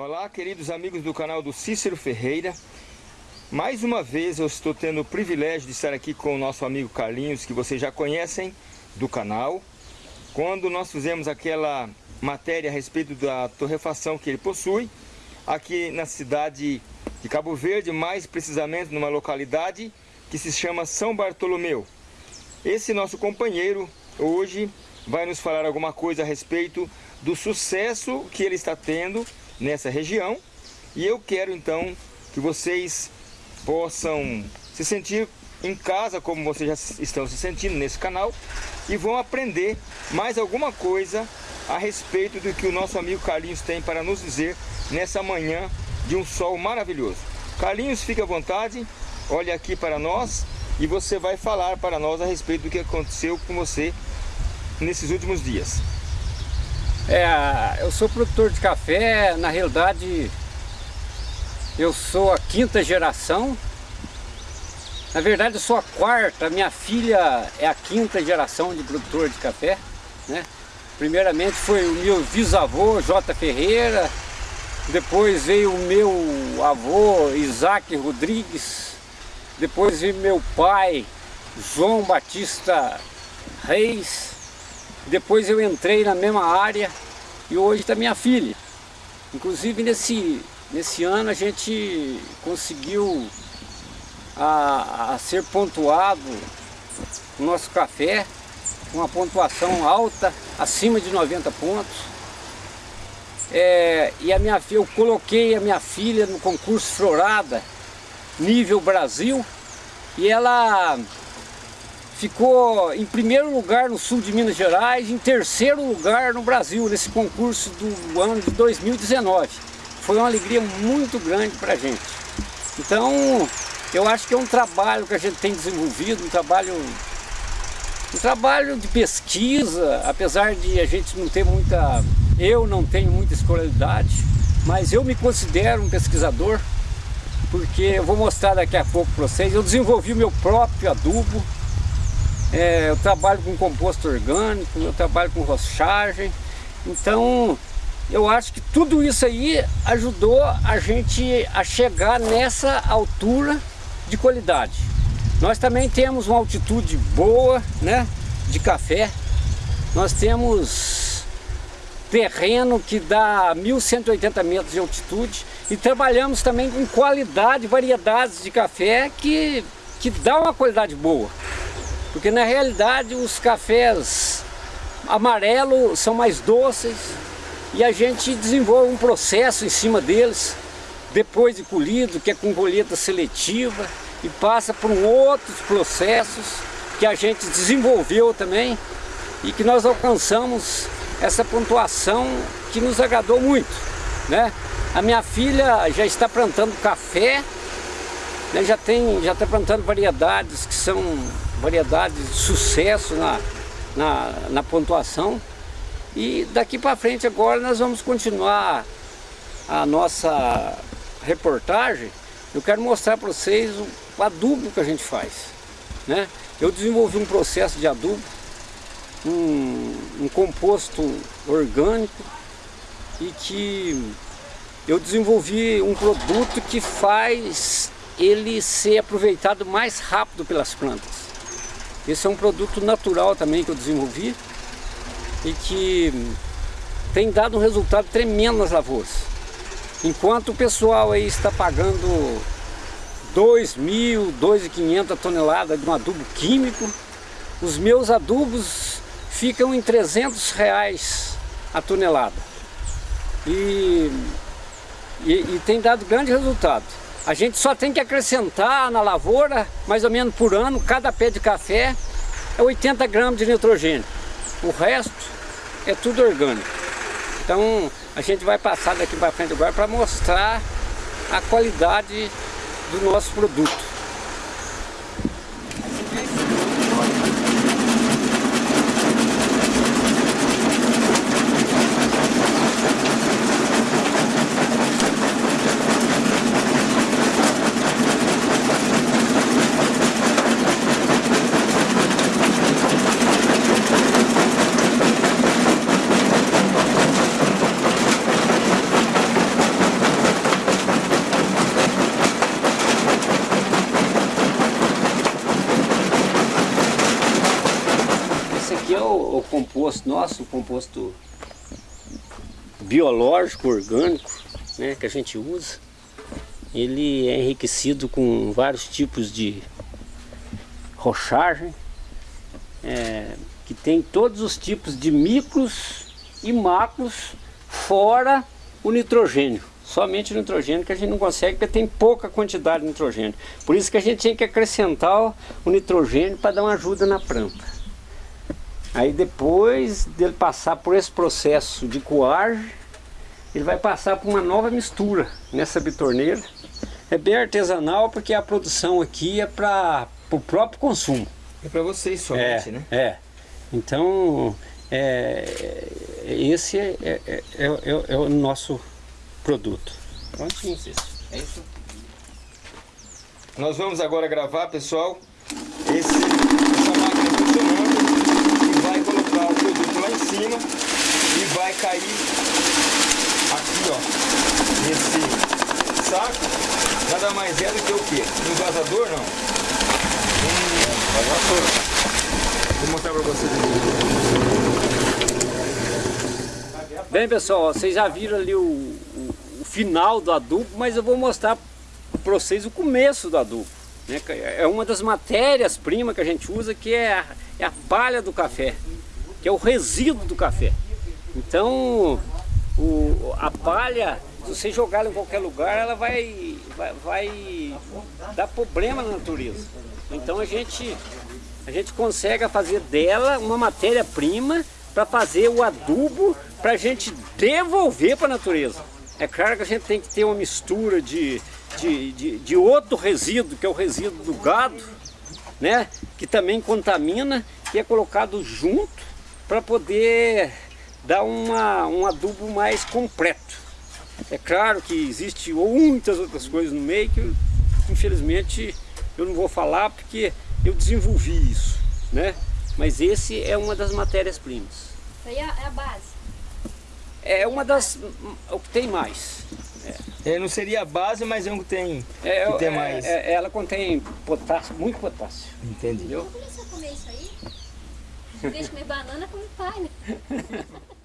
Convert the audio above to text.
Olá, queridos amigos do canal do Cícero Ferreira. Mais uma vez eu estou tendo o privilégio de estar aqui com o nosso amigo Carlinhos, que vocês já conhecem do canal. Quando nós fizemos aquela matéria a respeito da torrefação que ele possui, aqui na cidade de Cabo Verde, mais precisamente numa localidade que se chama São Bartolomeu. Esse nosso companheiro hoje vai nos falar alguma coisa a respeito do sucesso que ele está tendo nessa região e eu quero então que vocês possam se sentir em casa como vocês já estão se sentindo nesse canal e vão aprender mais alguma coisa a respeito do que o nosso amigo Carlinhos tem para nos dizer nessa manhã de um sol maravilhoso. Carlinhos, fique à vontade, olhe aqui para nós e você vai falar para nós a respeito do que aconteceu com você nesses últimos dias. É, eu sou produtor de café, na realidade eu sou a quinta geração. Na verdade eu sou a quarta, minha filha é a quinta geração de produtor de café. Né? Primeiramente foi o meu bisavô, J. Ferreira, depois veio o meu avô, Isaac Rodrigues, depois veio meu pai, João Batista Reis, depois eu entrei na mesma área e hoje está minha filha. Inclusive nesse, nesse ano a gente conseguiu a, a ser pontuado o nosso café com uma pontuação alta, acima de 90 pontos. É, e a minha eu coloquei a minha filha no concurso Florada, nível Brasil, e ela ficou em primeiro lugar no sul de Minas Gerais, em terceiro lugar no Brasil, nesse concurso do ano de 2019. Foi uma alegria muito grande para a gente. Então, eu acho que é um trabalho que a gente tem desenvolvido, um trabalho, um trabalho de pesquisa, apesar de a gente não ter muita, eu não tenho muita escolaridade, mas eu me considero um pesquisador, porque eu vou mostrar daqui a pouco para vocês, eu desenvolvi o meu próprio adubo, é, eu trabalho com composto orgânico, eu trabalho com rochagem, então eu acho que tudo isso aí ajudou a gente a chegar nessa altura de qualidade. Nós também temos uma altitude boa né, de café, nós temos terreno que dá 1.180 metros de altitude e trabalhamos também com qualidade, variedades de café que, que dá uma qualidade boa. Porque na realidade os cafés amarelos são mais doces e a gente desenvolve um processo em cima deles depois de colhido, que é com colheita seletiva e passa por outros processos que a gente desenvolveu também e que nós alcançamos essa pontuação que nos agradou muito. Né? A minha filha já está plantando café, né? já tem, já está plantando variedades que são variedades de sucesso na, na, na pontuação. E daqui para frente agora nós vamos continuar a nossa reportagem. Eu quero mostrar para vocês o adubo que a gente faz. Né? Eu desenvolvi um processo de adubo, um, um composto orgânico e que eu desenvolvi um produto que faz ele ser aproveitado mais rápido pelas plantas. Esse é um produto natural também que eu desenvolvi e que tem dado um resultado tremendo nas lavouras. Enquanto o pessoal aí está pagando 2.000, 2.500 toneladas de um adubo químico, os meus adubos ficam em 300 reais a tonelada. E, e, e tem dado grande resultado. A gente só tem que acrescentar na lavoura, mais ou menos por ano, cada pé de café é 80 gramas de nitrogênio. O resto é tudo orgânico. Então a gente vai passar daqui para frente agora para mostrar a qualidade do nosso produto. Composto nosso, composto biológico, orgânico, né, que a gente usa. Ele é enriquecido com vários tipos de rochagem, é, que tem todos os tipos de micros e macros, fora o nitrogênio. Somente o nitrogênio que a gente não consegue, porque tem pouca quantidade de nitrogênio. Por isso que a gente tem que acrescentar o nitrogênio para dar uma ajuda na planta. Aí depois dele passar por esse processo de coagem, ele vai passar por uma nova mistura nessa bitorneira. É bem artesanal porque a produção aqui é para o próprio consumo. É para vocês somente, é, né? É. Então, é, esse é, é, é, é, é o nosso produto. Prontinho. É isso. Nós vamos agora gravar, pessoal, esse, essa máquina funcionando e vai colocar o produto lá em cima e vai cair aqui, ó, nesse saco. Nada mais é do que o quê? Um vazador, não? Um vazador. Vou mostrar para vocês aqui. Bem pessoal, vocês já viram ali o, o, o final do adubo, mas eu vou mostrar para vocês o começo do adubo. Né? É uma das matérias-primas que a gente usa que é a, é a palha do café, que é o resíduo do café. Então, o, a palha, se você jogar ela em qualquer lugar, ela vai, vai, vai dar problema na natureza. Então a gente a gente consegue fazer dela uma matéria-prima para fazer o adubo para a gente devolver para a natureza. É claro que a gente tem que ter uma mistura de, de, de, de outro resíduo, que é o resíduo do gado, né? que também contamina, e é colocado junto para poder dar uma, um adubo mais completo. É claro que existe muitas outras coisas no meio que infelizmente eu não vou falar porque eu desenvolvi isso, né? Mas esse é uma das matérias-primas. Isso aí é, é a base? É uma das... o que tem mais. É. é não seria a base, mas é um que tem, é, que tem é, mais. É, ela contém potássio, muito potássio. Entendi. Eu vou começar a comer isso aí. Em vez de comer banana, come pai, né?